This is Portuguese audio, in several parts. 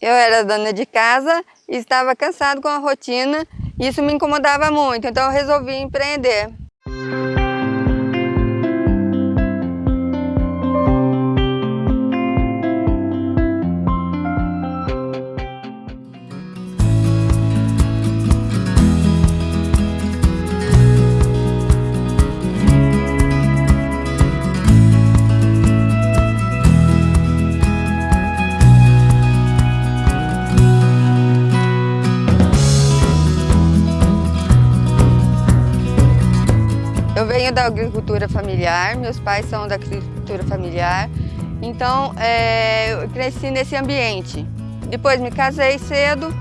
Eu era dona de casa e estava cansado com a rotina, isso me incomodava muito, então eu resolvi empreender. Eu venho da agricultura familiar, meus pais são da agricultura familiar, então é, eu cresci nesse ambiente. Depois me casei cedo,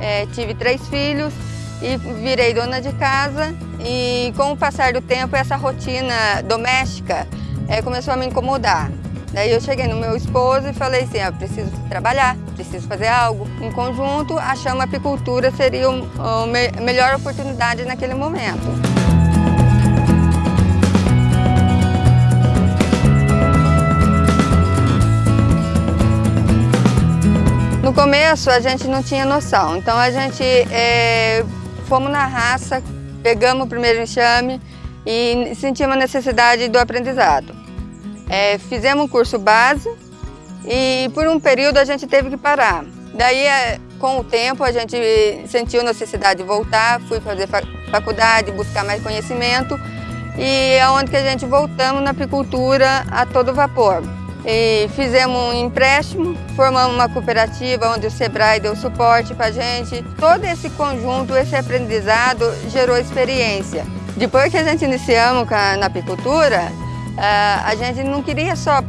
é, tive três filhos e virei dona de casa e com o passar do tempo essa rotina doméstica é, começou a me incomodar. Daí eu cheguei no meu esposo e falei assim, ah, preciso trabalhar, preciso fazer algo. Em conjunto, achamos a apicultura seria a melhor oportunidade naquele momento. No começo a gente não tinha noção, então a gente é, fomos na raça, pegamos o primeiro enxame e sentimos a necessidade do aprendizado. É, fizemos um curso base e por um período a gente teve que parar. Daí, é, com o tempo, a gente sentiu necessidade de voltar, fui fazer faculdade, buscar mais conhecimento e é onde que a gente voltamos na apicultura a todo vapor. E fizemos um empréstimo, formamos uma cooperativa onde o Sebrae deu suporte para a gente. Todo esse conjunto, esse aprendizado gerou experiência. Depois que a gente iniciamos na apicultura, a gente não queria só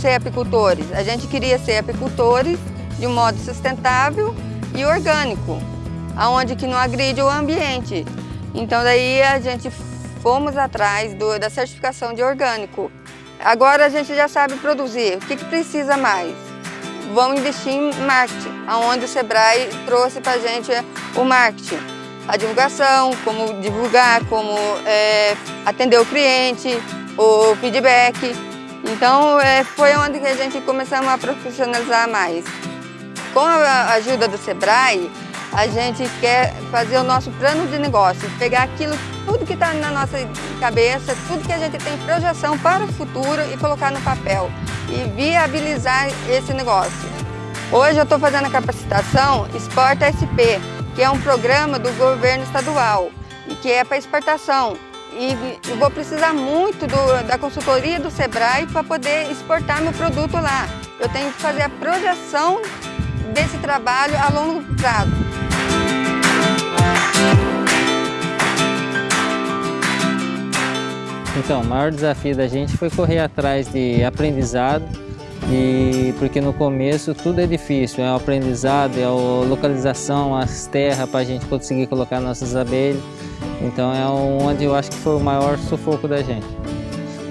ser apicultores, a gente queria ser apicultores de um modo sustentável e orgânico, aonde que não agride o ambiente. Então daí a gente fomos atrás do, da certificação de orgânico. Agora a gente já sabe produzir. O que, que precisa mais? Vamos investir em marketing, onde o Sebrae trouxe para a gente o marketing. A divulgação, como divulgar, como é, atender o cliente, o feedback. Então é, foi onde a gente começamos a profissionalizar mais. Com a ajuda do Sebrae, a gente quer fazer o nosso plano de negócio, pegar aquilo, tudo que está na nossa cabeça, tudo que a gente tem projeção para o futuro e colocar no papel e viabilizar esse negócio. Hoje eu estou fazendo a capacitação Exporta SP, que é um programa do governo estadual e que é para exportação. E vou precisar muito do, da consultoria do Sebrae para poder exportar meu produto lá. Eu tenho que fazer a projeção desse trabalho a longo prazo. Então, o maior desafio da gente foi correr atrás de aprendizado, e porque no começo tudo é difícil, é o aprendizado, é a localização, as terras para a gente conseguir colocar nossas abelhas. Então é onde eu acho que foi o maior sufoco da gente.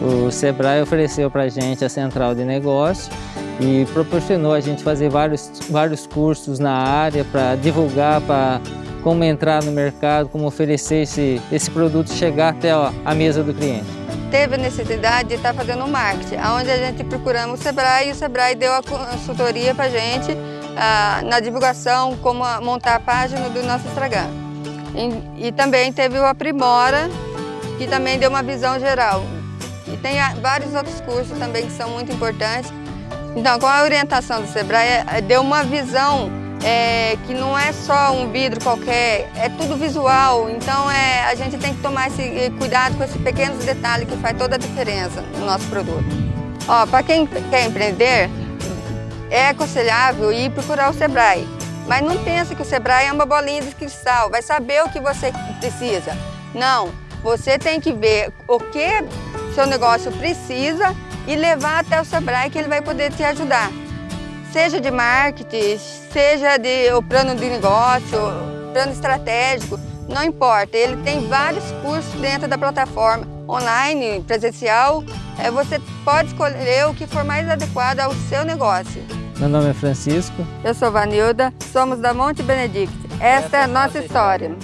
O Sebrae ofereceu para a gente a central de negócio e proporcionou a gente fazer vários, vários cursos na área para divulgar, para como entrar no mercado, como oferecer esse, esse produto chegar até a mesa do cliente. Teve necessidade de estar fazendo marketing, onde a gente procuramos o Sebrae e o Sebrae deu a consultoria para a gente ah, na divulgação, como montar a página do nosso Instagram. E, também teve o Aprimora, que também deu uma visão geral. E tem vários outros cursos também que são muito importantes. Então, com a orientação do Sebrae, eh, deu uma visão é, que não é só um vidro qualquer, é tudo visual. Então é, a gente tem que tomar esse eh, cuidado com esses pequenos detalhes que faz toda a diferença no nosso produto. Para quem quer empreender, é aconselhável ir procurar o Sebrae. Mas não pense que o Sebrae é uma bolinha de cristal, vai saber o que você precisa. Não, você tem que ver o que seu negócio precisa e levar até o Sebrae que ele vai poder te ajudar seja de marketing, seja de o plano de negócio, plano estratégico, não importa. Ele tem vários cursos dentro da plataforma, online, presencial. É, você pode escolher o que for mais adequado ao seu negócio. Meu nome é Francisco. Eu sou Vanilda, somos da Monte Benedict. Esta é a nossa história.